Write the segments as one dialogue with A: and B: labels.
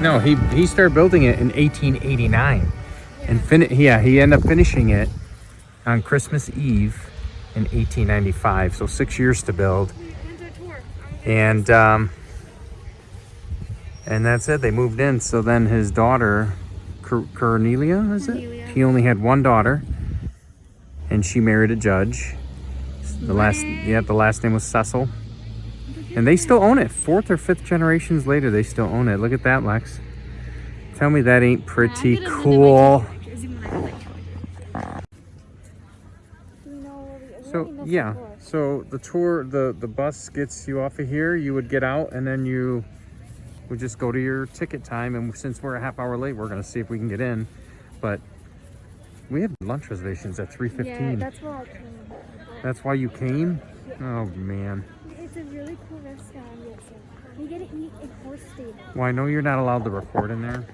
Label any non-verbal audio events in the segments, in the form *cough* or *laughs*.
A: No, he he started building it in 1889, and fin yeah he ended up finishing it on Christmas Eve in 1895. So six years to build, and um, and that's it. They moved in. So then his daughter, Cornelia, is
B: Cornelia.
A: it? He only had one daughter, and she married a judge. The last yeah the last name was Cecil. And they still own it. Fourth or fifth generations later, they still own it. Look at that, Lex. Tell me that ain't pretty cool. So yeah, so the tour, the the bus gets you off of here. You would get out, and then you would just go to your ticket time. And since we're a half hour late, we're gonna see if we can get in. But we have lunch reservations at 3.15.
B: Yeah, that's why I came.
A: That's why you came. Oh man.
B: It's a really cool restaurant. Yes. We get to eat in horse stable.
A: Well, I know you're not allowed to record in there.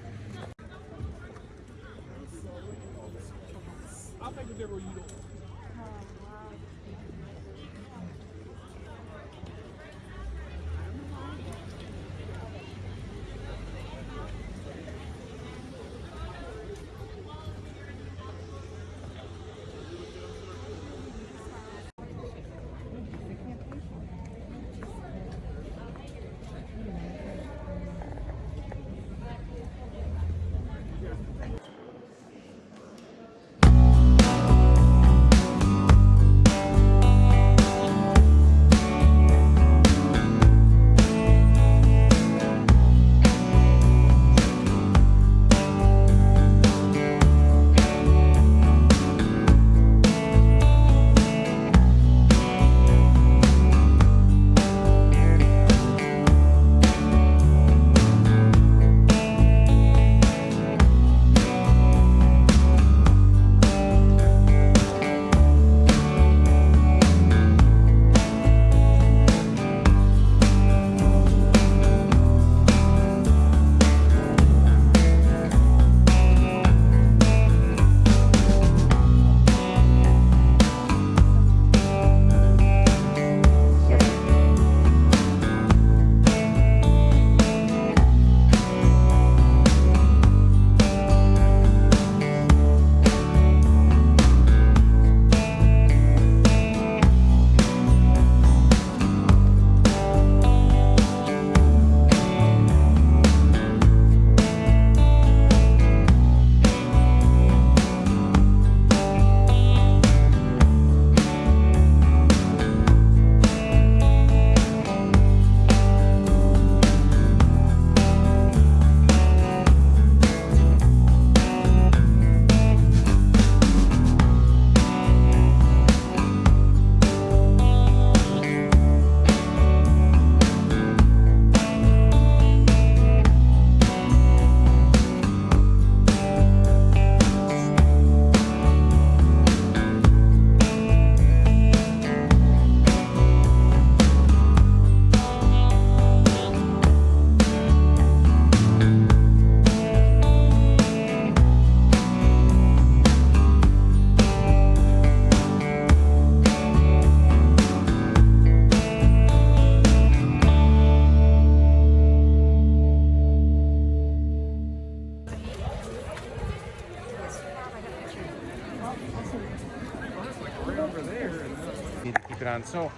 A: Need to keep it on. So,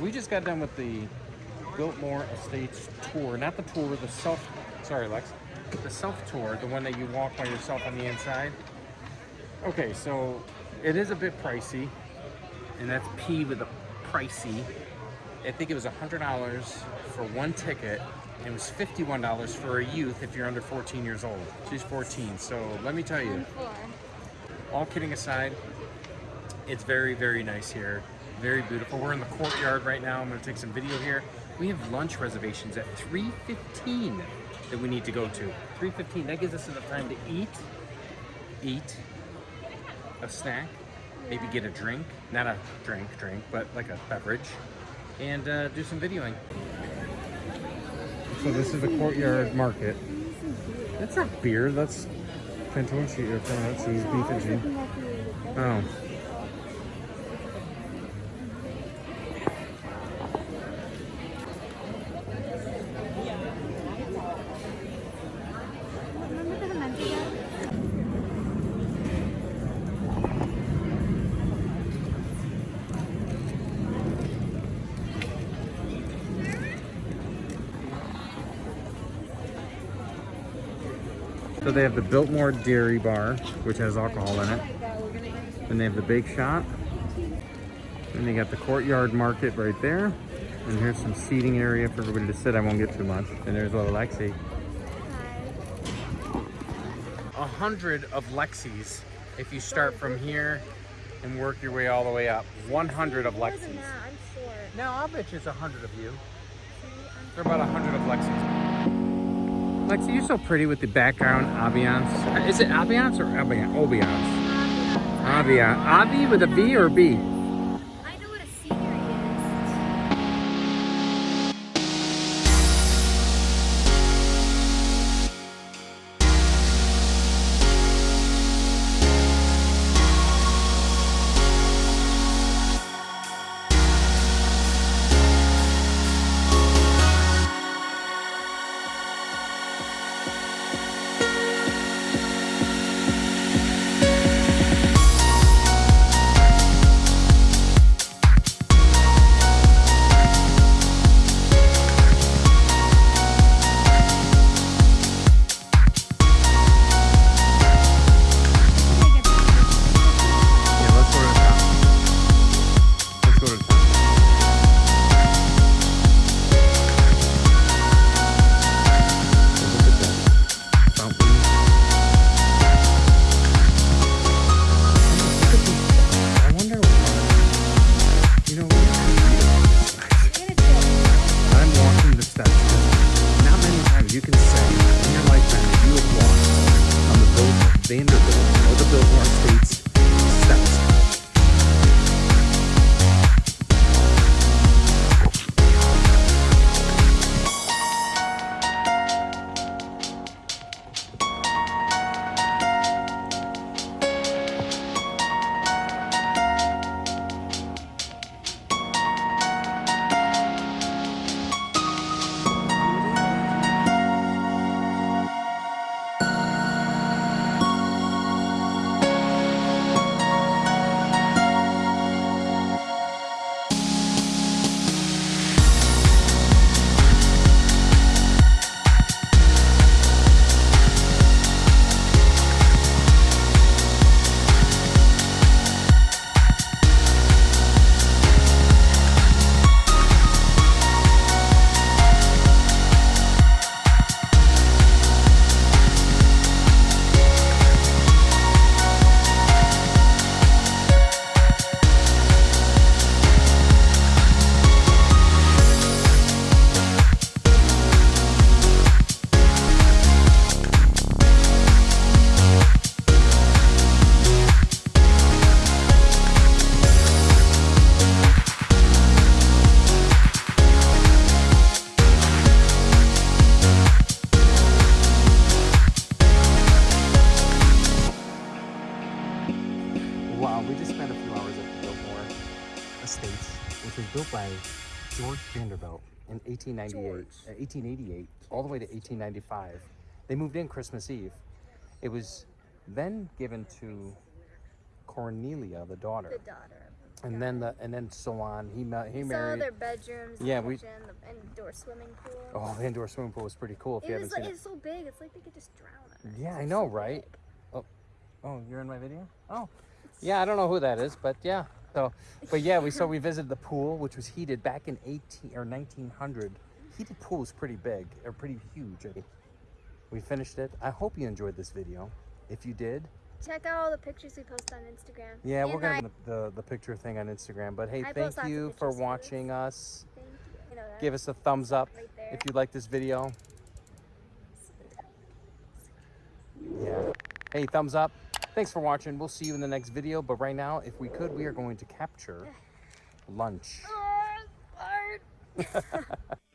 A: we just got done with the Biltmore Estates tour. Not the tour, the self. Sorry, Lex. The self tour, the one that you walk by yourself on the inside. Okay, so it is a bit pricey, and that's P with a pricey. I think it was hundred dollars for one ticket. And it was fifty-one dollars for a youth if you're under 14 years old. She's 14. So let me tell you, all kidding aside, it's very, very nice here. Very beautiful. We're in the courtyard right now. I'm going to take some video here. We have lunch reservations at 3.15 that we need to go to. 3.15. That gives us enough time to eat, eat a snack, maybe get a drink. Not a drink, drink, but like a beverage. And uh, do some videoing. So this is the courtyard market. That's not beer. That's Cantonchi or beef and cheese. Oh. So they have the Biltmore Dairy Bar, which has alcohol in it. Then they have the Bake Shop. Then they got the Courtyard Market right there. And here's some seating area for everybody to sit. I won't get too much. And there's a little Lexi. A hundred of Lexis if you start from here and work your way all the way up. 100 of Lexis.
B: sure.
A: No, I'll bet you it's a hundred of you. There are about a hundred of Lexis. Lexi, you're so pretty with the background ambiance. Is it ambiance or ambiance? Ambiance. Ambiance. Avi with a V or B? Vanderbilt in 1898,
B: George.
A: uh, 1888, all the way to 1895. They moved in Christmas Eve. It was then given to Cornelia, the daughter,
B: The daughter.
A: and then the and then so on. He ma- he
B: We saw their bedrooms,
A: Yeah,
B: the
A: we-
B: kitchen, the indoor swimming pool.
A: Oh, the indoor swimming pool was pretty cool. If you
B: it
A: haven't
B: was
A: seen
B: like
A: it.
B: it's so big. It's like they could just drown in it.
A: Yeah,
B: It's
A: I know,
B: so
A: right?
B: big.
A: Oh, you're in my video? Oh, yeah. I don't know who that is, but yeah. So, but yeah, we so we visited the pool, which was heated back in 18 or 1900. Heated pool is pretty big or pretty huge. We finished it. I hope you enjoyed this video. If you did,
B: Check out all the pictures we post on Instagram.
A: yeah, we're gonna
B: I-
A: the, the the picture thing on Instagram. But hey,
B: I
A: thank
B: post lots of
A: you for watching us.
B: Thank you. You know.
A: Give us a thumbs up
B: right
A: if you like this video. Yeah. Hey, thumbs up. Thanks for watching. We'll see you in the next video. But right now, if we could, we are going to capture *laughs* lunch.
B: Oh. *laughs*